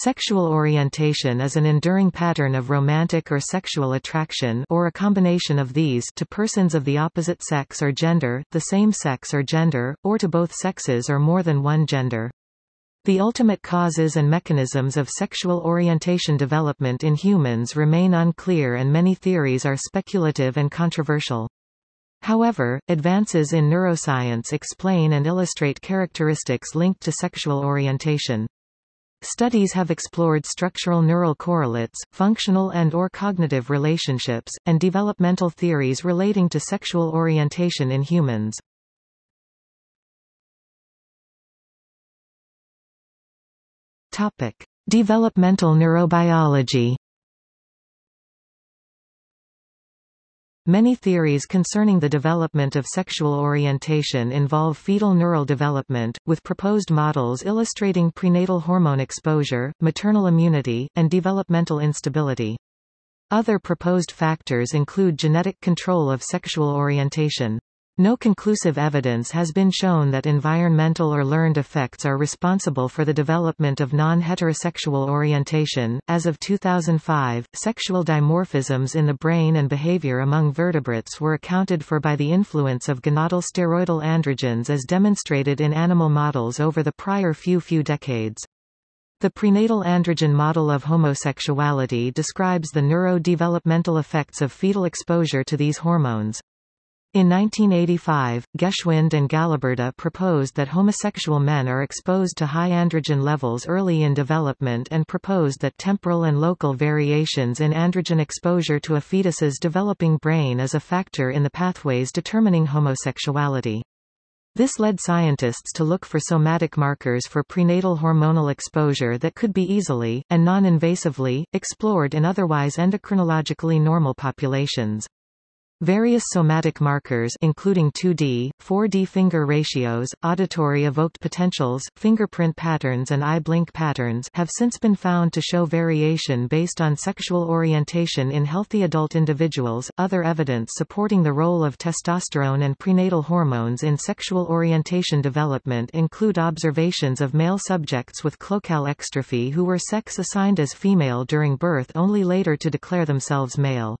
Sexual orientation is an enduring pattern of romantic or sexual attraction or a combination of these to persons of the opposite sex or gender, the same sex or gender, or to both sexes or more than one gender. The ultimate causes and mechanisms of sexual orientation development in humans remain unclear and many theories are speculative and controversial. However, advances in neuroscience explain and illustrate characteristics linked to sexual orientation. Studies have explored structural neural correlates, functional and or cognitive relationships, and developmental theories relating to sexual orientation in humans. Topic: Developmental neurobiology. Many theories concerning the development of sexual orientation involve fetal neural development, with proposed models illustrating prenatal hormone exposure, maternal immunity, and developmental instability. Other proposed factors include genetic control of sexual orientation. No conclusive evidence has been shown that environmental or learned effects are responsible for the development of non-heterosexual orientation. As of 2005, sexual dimorphisms in the brain and behavior among vertebrates were accounted for by the influence of gonadal steroidal androgens as demonstrated in animal models over the prior few few decades. The prenatal androgen model of homosexuality describes the neurodevelopmental effects of fetal exposure to these hormones. In 1985, Geschwind and Galaburda proposed that homosexual men are exposed to high androgen levels early in development and proposed that temporal and local variations in androgen exposure to a fetus's developing brain is a factor in the pathways determining homosexuality. This led scientists to look for somatic markers for prenatal hormonal exposure that could be easily, and non-invasively, explored in otherwise endocrinologically normal populations. Various somatic markers including 2D, 4D finger ratios, auditory evoked potentials, fingerprint patterns and eye blink patterns have since been found to show variation based on sexual orientation in healthy adult individuals. Other evidence supporting the role of testosterone and prenatal hormones in sexual orientation development include observations of male subjects with cloacal exstrophy who were sex assigned as female during birth only later to declare themselves male.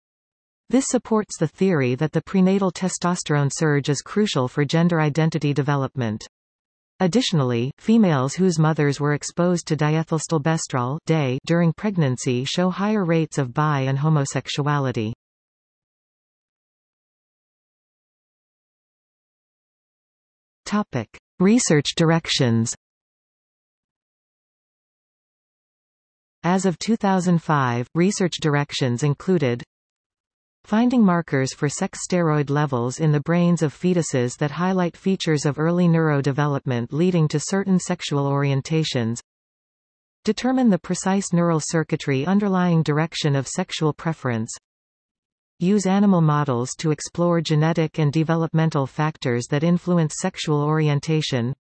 This supports the theory that the prenatal testosterone surge is crucial for gender identity development. Additionally, females whose mothers were exposed to diethylstilbestrol during pregnancy show higher rates of bi and homosexuality. Topic: Research directions. As of 2005, research directions included Finding markers for sex steroid levels in the brains of fetuses that highlight features of early neurodevelopment leading to certain sexual orientations. Determine the precise neural circuitry underlying direction of sexual preference. Use animal models to explore genetic and developmental factors that influence sexual orientation.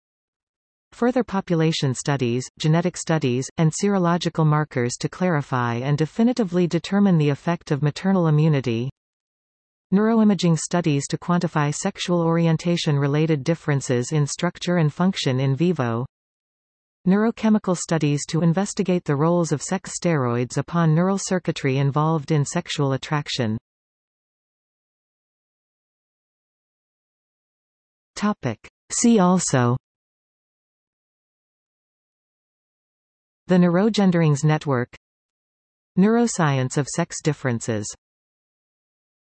Further population studies, genetic studies, and serological markers to clarify and definitively determine the effect of maternal immunity. Neuroimaging studies to quantify sexual orientation-related differences in structure and function in vivo. Neurochemical studies to investigate the roles of sex steroids upon neural circuitry involved in sexual attraction. Topic. See also The Neurogenderings Network Neuroscience of sex differences